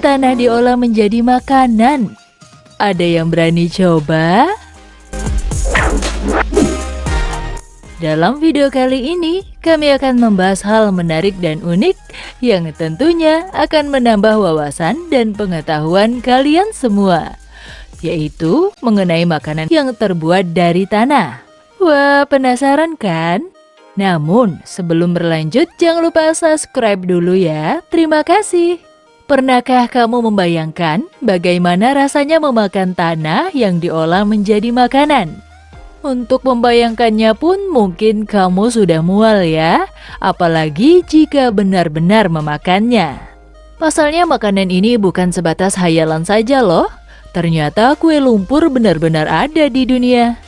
tanah diolah menjadi makanan. Ada yang berani coba? Dalam video kali ini, kami akan membahas hal menarik dan unik yang tentunya akan menambah wawasan dan pengetahuan kalian semua, yaitu mengenai makanan yang terbuat dari tanah. Wah, penasaran kan? Namun, sebelum berlanjut, jangan lupa subscribe dulu ya. Terima kasih. Pernahkah kamu membayangkan bagaimana rasanya memakan tanah yang diolah menjadi makanan? Untuk membayangkannya pun mungkin kamu sudah mual ya, apalagi jika benar-benar memakannya. Pasalnya makanan ini bukan sebatas hayalan saja loh, ternyata kue lumpur benar-benar ada di dunia.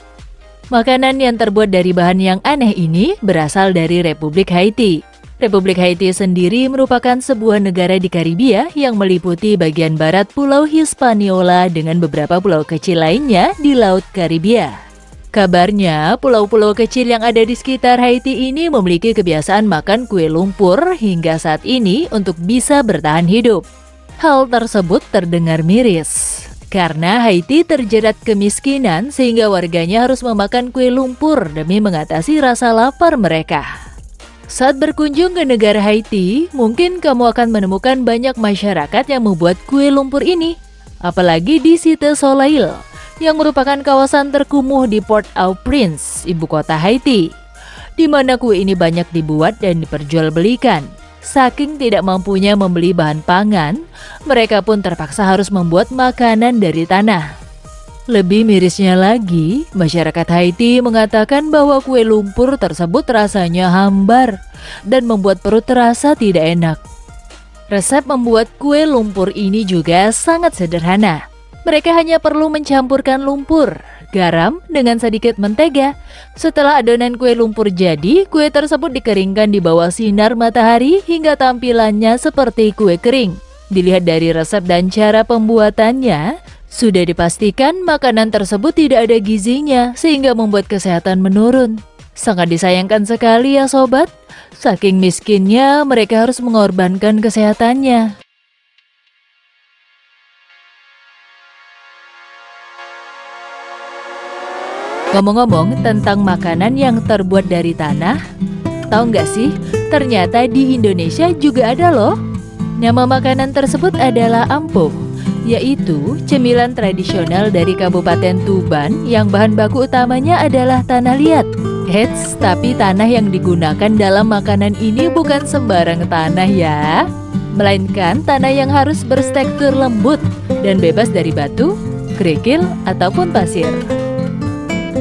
Makanan yang terbuat dari bahan yang aneh ini berasal dari Republik Haiti. Republik Haiti sendiri merupakan sebuah negara di Karibia yang meliputi bagian barat Pulau Hispaniola dengan beberapa pulau kecil lainnya di Laut Karibia. Kabarnya, pulau-pulau kecil yang ada di sekitar Haiti ini memiliki kebiasaan makan kue lumpur hingga saat ini untuk bisa bertahan hidup. Hal tersebut terdengar miris. Karena Haiti terjerat kemiskinan sehingga warganya harus memakan kue lumpur demi mengatasi rasa lapar mereka. Saat berkunjung ke negara Haiti, mungkin kamu akan menemukan banyak masyarakat yang membuat kue lumpur ini. Apalagi di Site Soleil, yang merupakan kawasan terkumuh di Port-au-Prince, ibu kota Haiti, di mana kue ini banyak dibuat dan diperjualbelikan. Saking tidak mampunya membeli bahan pangan, mereka pun terpaksa harus membuat makanan dari tanah. Lebih mirisnya lagi, masyarakat Haiti mengatakan bahwa kue lumpur tersebut rasanya hambar dan membuat perut terasa tidak enak. Resep membuat kue lumpur ini juga sangat sederhana. Mereka hanya perlu mencampurkan lumpur, garam, dengan sedikit mentega. Setelah adonan kue lumpur jadi, kue tersebut dikeringkan di bawah sinar matahari hingga tampilannya seperti kue kering. Dilihat dari resep dan cara pembuatannya, sudah dipastikan makanan tersebut tidak ada gizinya sehingga membuat kesehatan menurun. Sangat disayangkan sekali ya sobat, saking miskinnya mereka harus mengorbankan kesehatannya. Ngomong-ngomong tentang makanan yang terbuat dari tanah, tahu nggak sih? Ternyata di Indonesia juga ada loh. Nama makanan tersebut adalah ampuh, yaitu cemilan tradisional dari Kabupaten Tuban yang bahan baku utamanya adalah tanah liat. Heads, tapi tanah yang digunakan dalam makanan ini bukan sembarang tanah ya, melainkan tanah yang harus bertekstur lembut dan bebas dari batu, kerikil, ataupun pasir.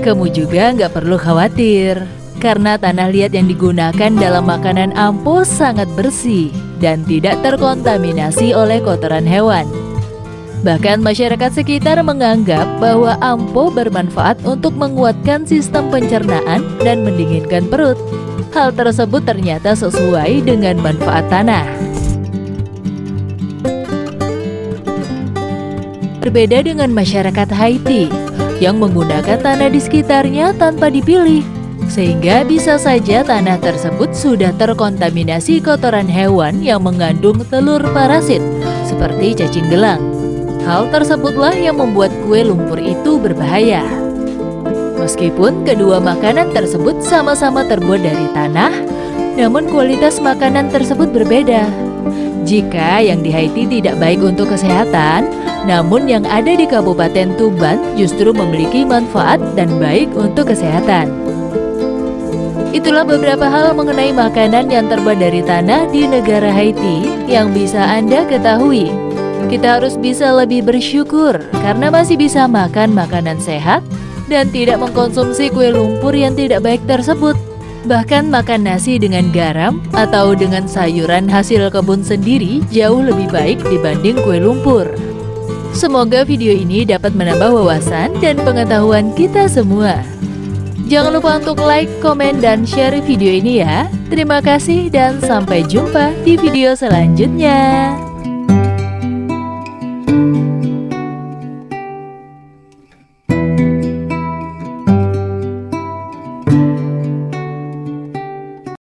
Kamu juga nggak perlu khawatir, karena tanah liat yang digunakan dalam makanan ampo sangat bersih dan tidak terkontaminasi oleh kotoran hewan. Bahkan masyarakat sekitar menganggap bahwa ampo bermanfaat untuk menguatkan sistem pencernaan dan mendinginkan perut. Hal tersebut ternyata sesuai dengan manfaat tanah. Berbeda dengan masyarakat Haiti, yang menggunakan tanah di sekitarnya tanpa dipilih. Sehingga bisa saja tanah tersebut sudah terkontaminasi kotoran hewan yang mengandung telur parasit, seperti cacing gelang. Hal tersebutlah yang membuat kue lumpur itu berbahaya. Meskipun kedua makanan tersebut sama-sama terbuat dari tanah, namun kualitas makanan tersebut berbeda. Jika yang di Haiti tidak baik untuk kesehatan, namun yang ada di Kabupaten Tuban justru memiliki manfaat dan baik untuk kesehatan. Itulah beberapa hal mengenai makanan yang terbuat dari tanah di negara Haiti yang bisa Anda ketahui. Kita harus bisa lebih bersyukur karena masih bisa makan makanan sehat dan tidak mengkonsumsi kue lumpur yang tidak baik tersebut. Bahkan makan nasi dengan garam atau dengan sayuran hasil kebun sendiri jauh lebih baik dibanding kue lumpur. Semoga video ini dapat menambah wawasan dan pengetahuan kita semua. Jangan lupa untuk like, komen, dan share video ini ya. Terima kasih dan sampai jumpa di video selanjutnya.